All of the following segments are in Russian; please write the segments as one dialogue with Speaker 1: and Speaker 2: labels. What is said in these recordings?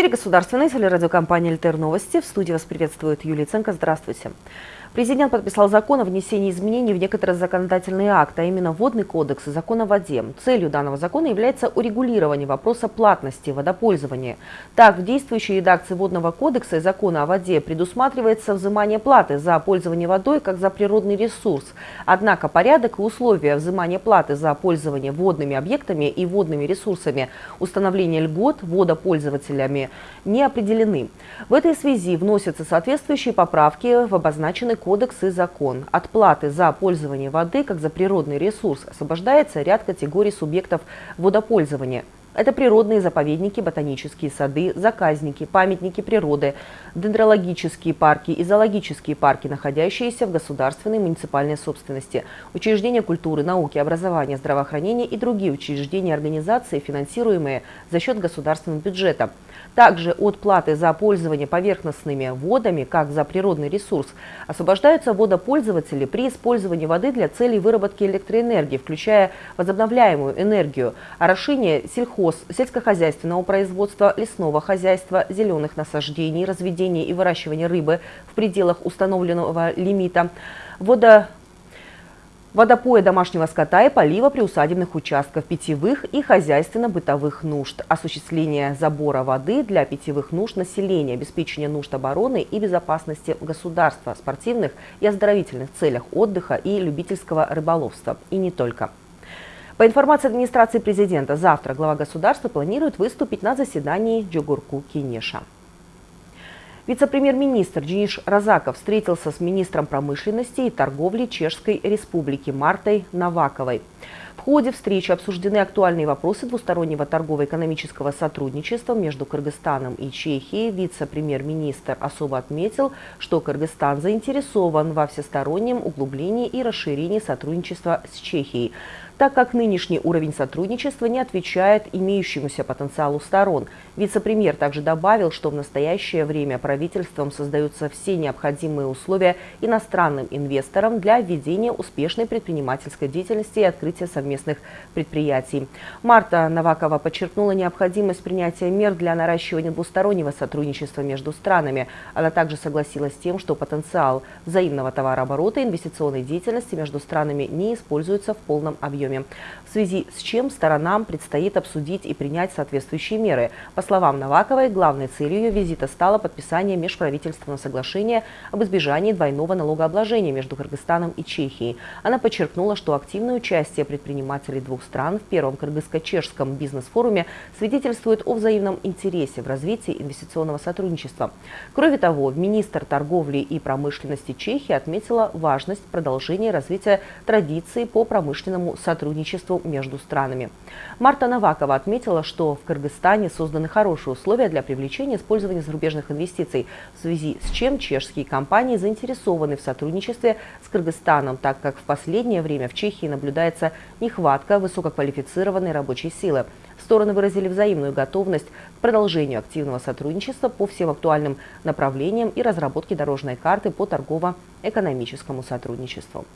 Speaker 1: Эфире государственной телерадиокомпании «Альтер Новости». В студии вас приветствует Юлия Ценко. Здравствуйте. Президент подписал закон о внесении изменений в некоторые законодательные акты, а именно Водный кодекс и закон о воде. Целью данного закона является урегулирование вопроса платности водопользования. Так, в действующей редакции Водного кодекса и закона о воде предусматривается взимание платы за пользование водой как за природный ресурс. Однако порядок и условия взимания платы за пользование водными объектами и водными ресурсами, установление льгот водопользователями не определены. В этой связи вносятся соответствующие поправки в обозначенный кодекс и закон. От платы за пользование воды, как за природный ресурс, освобождается ряд категорий субъектов водопользования. Это природные заповедники, ботанические сады, заказники, памятники природы, дендрологические парки и зоологические парки, находящиеся в государственной и муниципальной собственности, учреждения культуры, науки, образования, здравоохранения и другие учреждения и организации, финансируемые за счет государственного бюджета. Также от платы за пользование поверхностными водами, как за природный ресурс, освобождаются водопользователи при использовании воды для целей выработки электроэнергии, включая возобновляемую энергию, орошение сельхоз, сельскохозяйственного производства, лесного хозяйства, зеленых насаждений, разведения и выращивания рыбы в пределах установленного лимита, водо водопоя домашнего скота и полива приусадебных участков питьевых и хозяйственно-бытовых нужд, осуществление забора воды для питьевых нужд населения, обеспечение нужд обороны и безопасности государства, спортивных и оздоровительных целях отдыха и любительского рыболовства. И не только. По информации администрации президента, завтра глава государства планирует выступить на заседании Джугурку Кинеша. Вице-премьер-министр Денис Розаков встретился с министром промышленности и торговли Чешской Республики Мартой Наваковой. В ходе встречи обсуждены актуальные вопросы двустороннего торгово-экономического сотрудничества между Кыргызстаном и Чехией. Вице-премьер-министр особо отметил, что Кыргызстан заинтересован во всестороннем углублении и расширении сотрудничества с Чехией так как нынешний уровень сотрудничества не отвечает имеющемуся потенциалу сторон. Вице-премьер также добавил, что в настоящее время правительством создаются все необходимые условия иностранным инвесторам для ведения успешной предпринимательской деятельности и открытия совместных предприятий. Марта Новакова подчеркнула необходимость принятия мер для наращивания двустороннего сотрудничества между странами. Она также согласилась с тем, что потенциал взаимного товарооборота и инвестиционной деятельности между странами не используется в полном объеме объеме, в связи с чем сторонам предстоит обсудить и принять соответствующие меры. По словам Новаковой, главной целью ее визита стало подписание межправительственного соглашения об избежании двойного налогообложения между Кыргызстаном и Чехией. Она подчеркнула, что активное участие предпринимателей двух стран в первом кыргызско-чешском бизнес-форуме свидетельствует о взаимном интересе в развитии инвестиционного сотрудничества. Кроме того, министр торговли и промышленности Чехии отметила важность продолжения развития традиций по промышленному сотрудничеству сотрудничеству между странами. Марта Навакова отметила, что в Кыргызстане созданы хорошие условия для привлечения использования зарубежных инвестиций, в связи с чем чешские компании заинтересованы в сотрудничестве с Кыргызстаном, так как в последнее время в Чехии наблюдается нехватка высококвалифицированной рабочей силы. Стороны выразили взаимную готовность к продолжению активного сотрудничества по всем актуальным направлениям и разработке дорожной карты по торгово-экономическому сотрудничеству.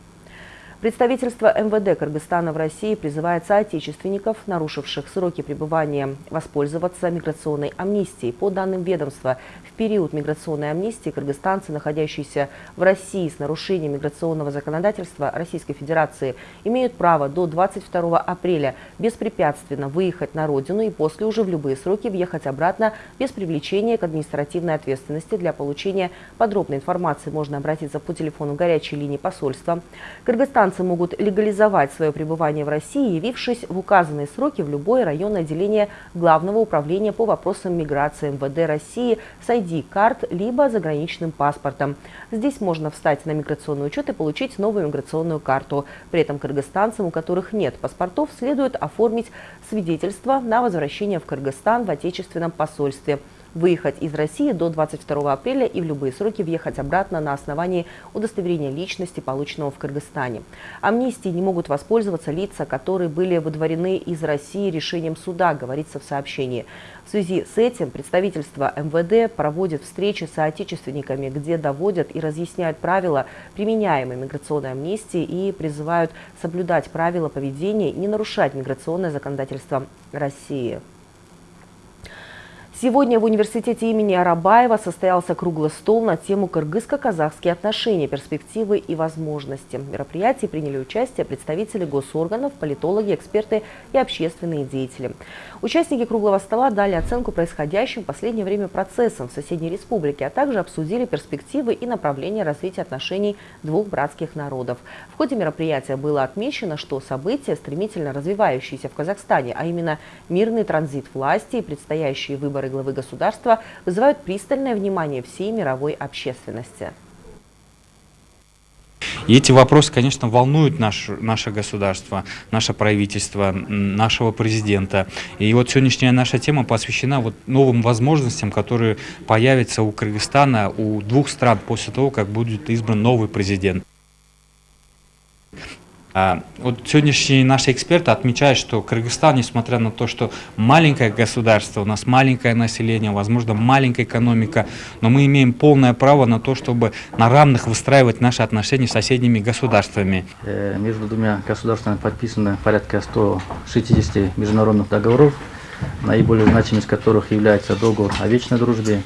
Speaker 1: Представительство МВД Кыргызстана в России призывает соотечественников, нарушивших сроки пребывания, воспользоваться миграционной амнистией. По данным ведомства, в период миграционной амнистии кыргызстанцы, находящиеся в России с нарушением миграционного законодательства Российской Федерации, имеют право до 22 апреля беспрепятственно выехать на родину и после уже в любые сроки въехать обратно без привлечения к административной ответственности. Для получения подробной информации можно обратиться по телефону горячей линии посольства. Кыргызстан иностранцы могут легализовать свое пребывание в России, явившись в указанные сроки в любое районное отделение Главного управления по вопросам миграции МВД России с ID-карт либо заграничным паспортом. Здесь можно встать на миграционный учет и получить новую миграционную карту. При этом кыргызстанцам, у которых нет паспортов, следует оформить свидетельство на возвращение в Кыргызстан в отечественном посольстве выехать из России до 22 апреля и в любые сроки въехать обратно на основании удостоверения личности, полученного в Кыргызстане. Амнистии не могут воспользоваться лица, которые были выдворены из России решением суда, говорится в сообщении. В связи с этим представительство МВД проводит встречи с соотечественниками, где доводят и разъясняют правила применяемой миграционной амнистии и призывают соблюдать правила поведения и не нарушать миграционное законодательство России. Сегодня в университете имени Арабаева состоялся круглый стол на тему «Кыргызско-казахские отношения, перспективы и возможности». В мероприятии приняли участие представители госорганов, политологи, эксперты и общественные деятели. Участники круглого стола дали оценку происходящим в последнее время процессам в соседней республике, а также обсудили перспективы и направления развития отношений двух братских народов. В ходе мероприятия было отмечено, что события, стремительно развивающиеся в Казахстане, а именно мирный транзит власти и предстоящие выборы главы государства вызывают пристальное внимание всей мировой общественности.
Speaker 2: И эти вопросы, конечно, волнуют наш, наше государство, наше правительство, нашего президента. И вот сегодняшняя наша тема посвящена вот новым возможностям, которые появятся у Кыргызстана, у двух стран после того, как будет избран новый президент. А, вот сегодняшние наши эксперты отмечают, что Кыргызстан, несмотря на то, что маленькое государство, у нас маленькое население, возможно, маленькая экономика, но мы имеем полное право на то, чтобы на равных выстраивать наши отношения с соседними государствами.
Speaker 3: Э, между двумя государствами подписано порядка 160 международных договоров, наиболее значимым из которых является договор о вечной дружбе,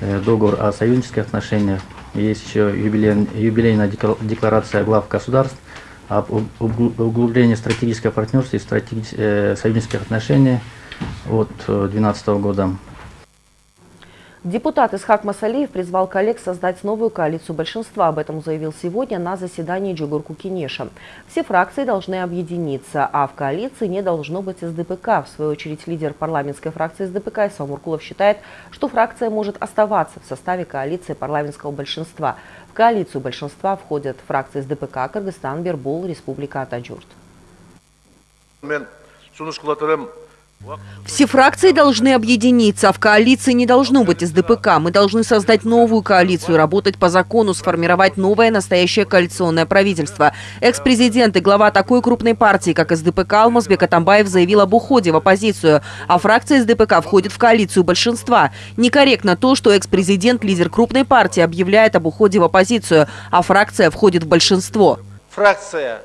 Speaker 3: э, договор о союзнических отношениях, есть еще юбилейная декларация глав государств, об углублении стратегического партнерства и стратеги... Э, союзнических отношений от 2012 года.
Speaker 1: Депутат Исхак Масалиев призвал коллег создать новую коалицию большинства. Об этом заявил сегодня на заседании Жогорку Кенеша. Все фракции должны объединиться, а в коалиции не должно быть СДПК. В свою очередь лидер парламентской фракции СДПК Иса Омуркулов считает, что фракция может оставаться в составе коалиции парламентского большинства. В коалицию большинства входят фракции СДПК, Кыргызстан, Бир Бол, Республика Ата Журт.
Speaker 4: Все фракции должны объединиться, а в коалиции не должно быть СДПК. Мы должны создать новую коалицию, работать по закону, сформировать новое настоящее коалиционное правительство. Экс-президент и глава такой крупной партии, как СДПК, Алмазбек Атамбаев заявил об уходе в оппозицию, а фракция СДПК входит в коалицию большинства. Некорректно то, что экс-президент, лидер крупной партии, объявляет об уходе в оппозицию, а фракция входит в большинство.
Speaker 5: Фракция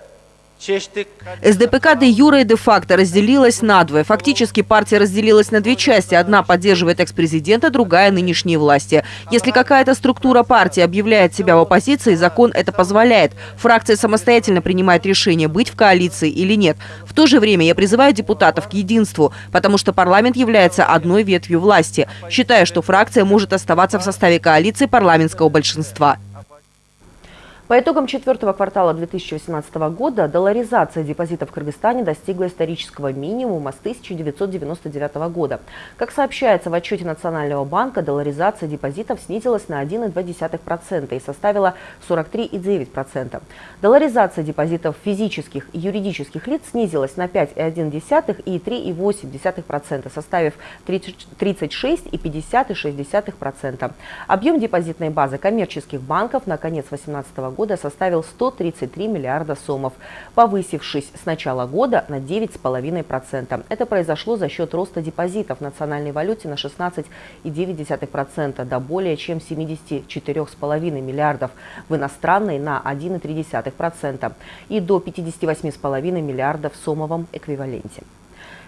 Speaker 4: СДПК де юра и де факто разделилась на двое. Фактически партия разделилась на две части. Одна поддерживает экс-президента, другая – нынешние власти. Если какая-то структура партии объявляет себя в оппозиции, закон это позволяет. Фракция самостоятельно принимает решение, быть в коалиции или нет. В то же время я призываю депутатов к единству, потому что парламент является одной ветвью власти. Считаю, что фракция может оставаться в составе коалиции парламентского большинства.
Speaker 1: По итогам четвертого квартала 2018 года долларизация депозитов в Кыргызстане достигла исторического минимума с 1999 года. Как сообщается в отчете Национального банка, долларизация депозитов снизилась на 1,2% и составила 43,9%. Долларизация депозитов физических и юридических лиц снизилась на 5,1% и 3,8%, составив 36,50,6%. Объем депозитной базы коммерческих банков на конец 2018 года года составил 133 миллиарда сомов, повысившись с начала года на 9,5%. Это произошло за счет роста депозитов в национальной валюте на 16,9% до более чем 74,5 миллиардов, в иностранной на 1,3% и до 58,5 миллиардов в сомовом эквиваленте.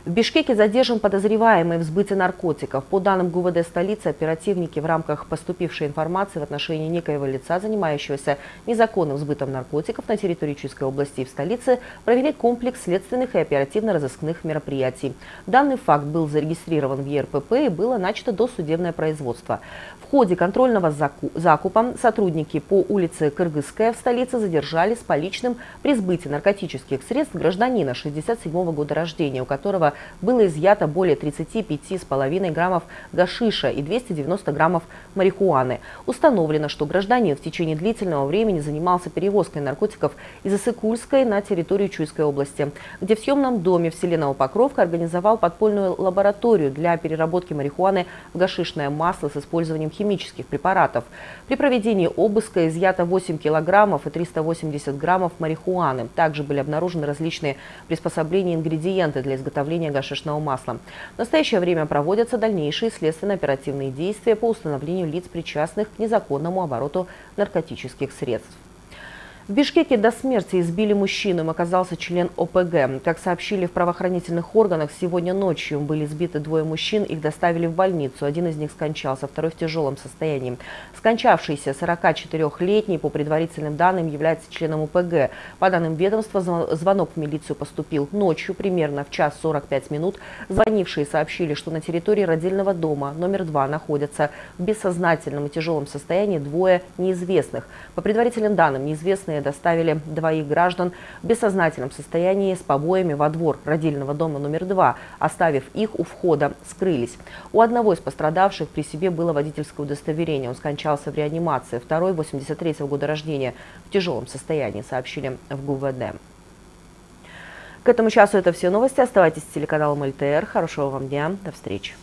Speaker 1: В Бишкеке задержан подозреваемый в сбыте наркотиков. По данным ГУВД столицы, оперативники в рамках поступившей информации в отношении некоего лица, занимающегося незаконным сбытом наркотиков на территории Чуйской области и в столице, провели комплекс следственных и оперативно-розыскных мероприятий. Данный факт был зарегистрирован в ЕРПП и было начато досудебное производство. В ходе контрольного закупа сотрудники по улице Кыргызская в столице задержали с поличным при сбытии наркотических средств гражданина 67 -го года рождения, у которого было изъято более 35,5 граммов гашиша и 290 граммов марихуаны. Установлено, что гражданин в течение длительного времени занимался перевозкой наркотиков из Исыкульской на территорию Чуйской области, где в съемном доме в селе Новопокровка организовал подпольную лабораторию для переработки марихуаны в гашишное масло с использованием химических препаратов. При проведении обыска изъято 8 килограммов и 380 граммов марихуаны. Также были обнаружены различные приспособления и ингредиенты для изготовления изготовления гашишного масла. В настоящее время проводятся дальнейшие следственно-оперативные действия по установлению лиц, причастных к незаконному обороту наркотических средств. В Бишкеке до смерти избили мужчину, им оказался член ОПГ. Как сообщили в правоохранительных органах, сегодня ночью были сбиты двое мужчин, их доставили в больницу. Один из них скончался, второй в тяжелом состоянии. Скончавшийся 44-летний, по предварительным данным, является членом ОПГ. По данным ведомства, звонок в милицию поступил ночью, примерно в час 45 минут. Звонившие сообщили, что на территории родильного дома номер 2 находятся в бессознательном и тяжелом состоянии двое неизвестных. По предварительным данным, неизвестные Военные доставили двоих граждан в бессознательном состоянии с побоями во двор родильного дома номер два. Оставив их у входа, скрылись. У одного из пострадавших при себе было водительское удостоверение. Он скончался в реанимации. Второй, 83-го года рождения, в тяжелом состоянии, сообщили в ГУВД. К этому часу это все новости. Оставайтесь с телеканалом ЛТР. Хорошего вам дня. До встречи.